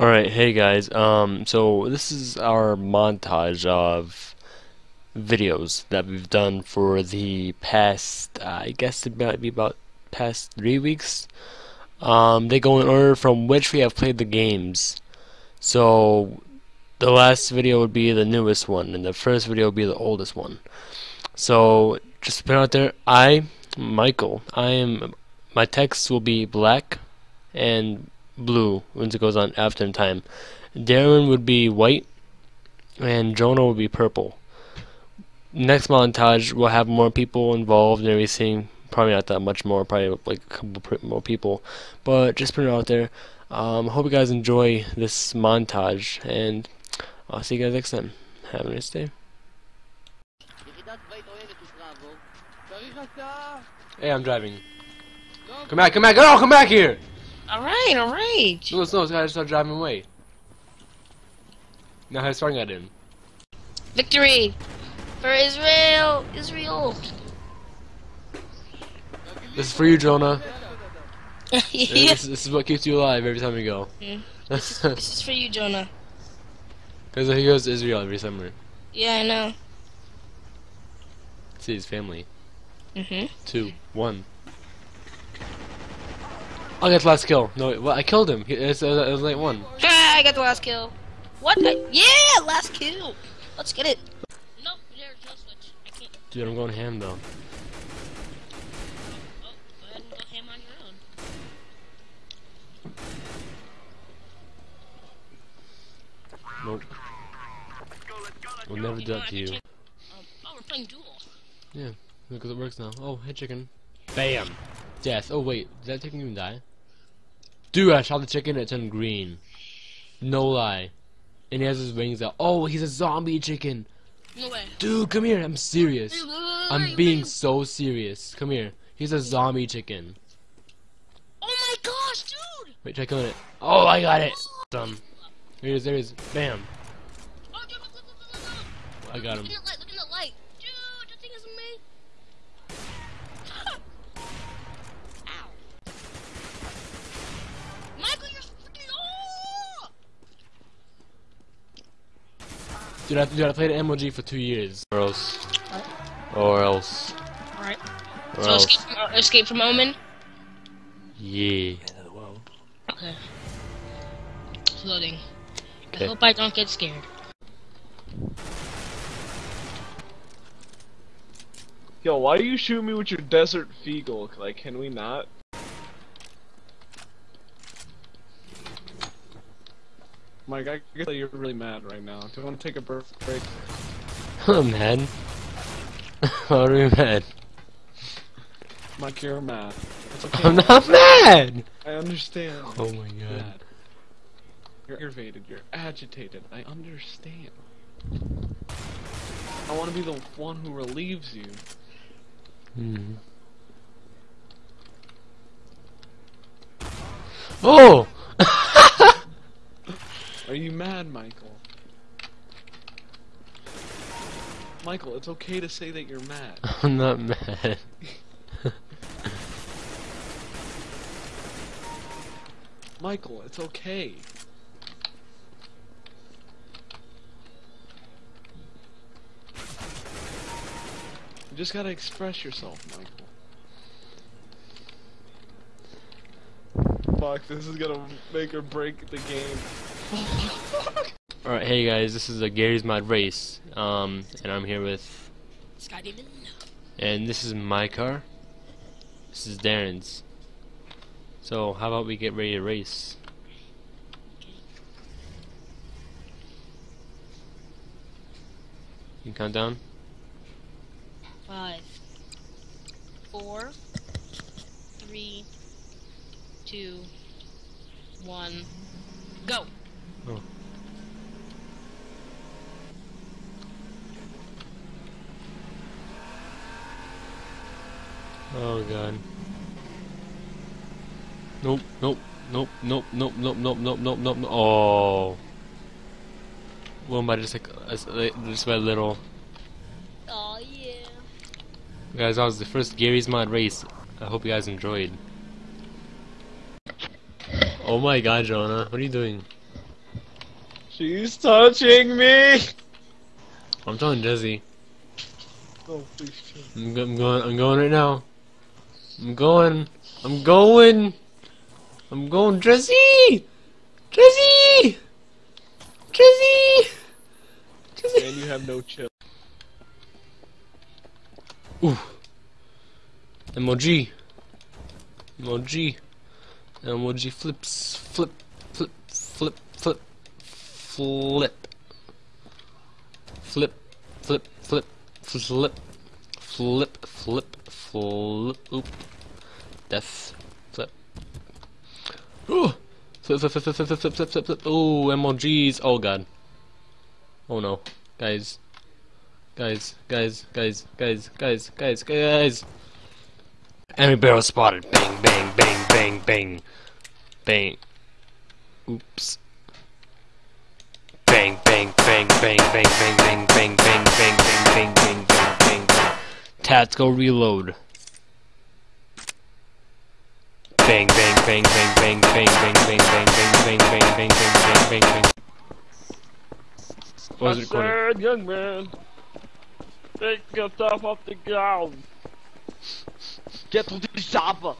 Alright, hey guys, um, so this is our montage of videos that we've done for the past, uh, I guess it might be about past three weeks. Um, they go in order from which we have played the games. So, the last video would be the newest one, and the first video would be the oldest one. So, just to put out there, I, Michael, I am, my text will be black and blue once it goes on after time. Darren would be white, and Jonah would be purple. Next montage, we'll have more people involved and everything. Probably not that much more, probably like a couple more people. But just put it out there. Um, hope you guys enjoy this montage, and I'll see you guys next time. Have a nice day. Hey, I'm driving. Come back, come back, oh, come back here! Alright, alright. No, no, this guy just started driving away. Now he's throwing at him. Victory for Israel! Israel! This is for you, Jonah. yeah. This, this is what keeps you alive every time you go. Mm. Because This is for you, Jonah. Because he goes to Israel every summer. Yeah, I know. See his family. Mm-hmm. Two, one. I got the last kill. No, wait, well, I killed him. He- It's, uh, it was like one. Ah, I got the last kill. What? I, yeah, last kill. Let's get it. Nope, there's no switch. I can't. Dude, I'm going ham though. Oh, go ahead and go ham on your own. Nope. We'll never do that to you. Um, oh, we're playing duel. Yeah, because it works now. Oh, hey chicken. Bam! Death. Oh wait, did that chicken even die? Dude, I shot the chicken and it turned green. No lie. And he has his wings out. Oh, he's a zombie chicken. No way. Dude, come here. I'm serious. I'm being so serious. Come here. He's a zombie chicken. Oh my gosh, dude! Wait, try killing it. Oh, I got it. Um, there he is. There he is. Bam. Oh. I got him. Dude, I, dude, I played MLG for two years. Or else. Or else. Alright. So else. escape from, uh, escape from Omen. Yeah. Okay. It's loading. I hope I don't get scared. Yo, why do you shoot me with your Desert Eagle? Like, can we not? Mike, I guess that you're really mad right now. Do you want to take a break? I'm mad. Why are you mad? Mike, you're mad. Okay. I'm not mad! I understand. Oh my You're god. mad. You're aggravated. You're agitated. I understand. I want to be the one who relieves you. Hmm. Oh! Are you mad, Michael? Michael, it's okay to say that you're mad. I'm not mad. Michael, it's okay. You just gotta express yourself, Michael. Fuck, this is gonna make or break the game. Alright, hey guys, this is a Garry's Mod Race. Um, and I'm here with. Sky Demon. And this is my car. This is Darren's. So, how about we get ready to race? You can count down? Five, four, three, two, one, go. Oh. Oh god. Nope, nope, nope, nope, nope, nope, nope, nope, nope, nope, nope. Oh. One by just like, a s- like, just by a little. Oh yeah. Guys, that was the first Garry's Mod race. I hope you guys enjoyed. Oh my god, Jonah, what are you doing? She's touching me. I'm telling Jesse. Oh, please. I'm, go- I'm going. I'm going right now. I'm going. I'm going. I'm going, Jesse. Jesse. Jesse. Jesse. And you have no chill. Ooh. MOG. MOG. MOG flips. Flip. Flip. Flip. Flip. Flip. Flip. Flip. Flip. Flip. Flip. Flip. Flip. Oop. Death. Flip. Ooh. Flip. Flip. Flip. Flip. Flip. Flip. Flip. Flip. Flip. Ooh. MOGs. Oh god. Oh no. Guys. Guys, guys, guys, guys, guys, guys, guys. Enemy barrel spotted. Bang, bang, bang, bang, bang. Bang. Oops. Bang, bang, bang, bang, bang, bang, bang, bang, bang, bang, bang, bang, bang, bang, bang. Tactical reload. Bang, bang, bang, bang, bang, bang, bang, bang, bang, bang, bang, bang, bang, bang, bang, bang. What was I it recording? said, young man, take yourself off the ground. Get to the chopper.